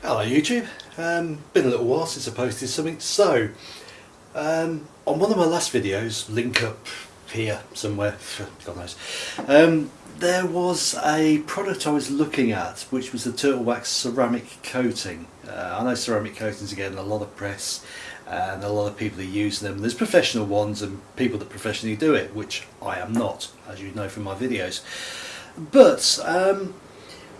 Hello YouTube, um, been a little while since I posted something, so um, on one of my last videos, link up here somewhere, God knows, um, there was a product I was looking at which was the Turtle Wax ceramic coating. Uh, I know ceramic coatings are getting a lot of press and a lot of people are using them. There's professional ones and people that professionally do it, which I am not, as you know from my videos. But um,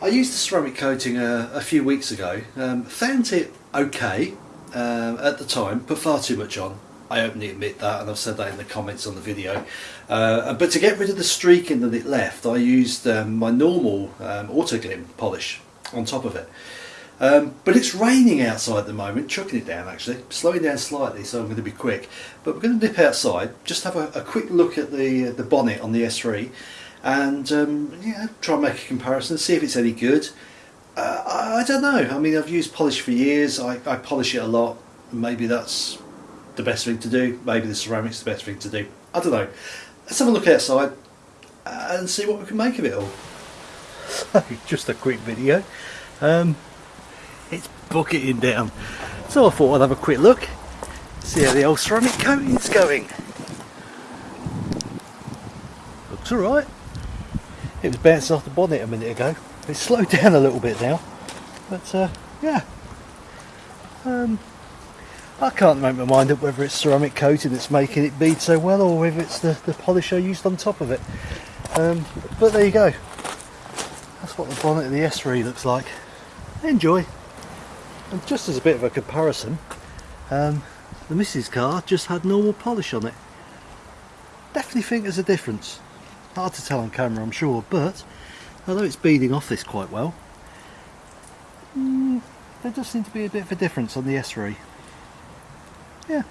I used the ceramic coating a, a few weeks ago, um, found it okay uh, at the time, put far too much on. I openly admit that and I've said that in the comments on the video. Uh, but to get rid of the streaking that it left, I used um, my normal um, Autoglym polish on top of it. Um, but it's raining outside at the moment, chucking it down actually, slowing down slightly so I'm going to be quick. But we're going to dip outside, just have a, a quick look at the, the bonnet on the S3 and um, try and make a comparison, see if it's any good. Uh, I, I, don't know. I mean, I've used polish for years. I, I polish it a lot. Maybe that's the best thing to do. Maybe the ceramic's the best thing to do. I don't know. Let's have a look outside and see what we can make of it all. So, just a quick video. Um, it's bucketing down. So I thought I'd have a quick look, see how the old ceramic coating's going. Looks alright. It was bouncing off the bonnet a minute ago. It's slowed down a little bit now. But uh, yeah. Um, I can't make my mind up whether it's ceramic coating that's making it bead so well or whether it's the, the polish I used on top of it. Um, but there you go. That's what the bonnet of the S3 looks like. Enjoy. And just as a bit of a comparison, um, the Mrs car just had normal polish on it. Definitely think there's a difference. Hard to tell on camera I'm sure, but although it's beading off this quite well, mm, there does seem to be a bit of a difference on the S3. Yeah,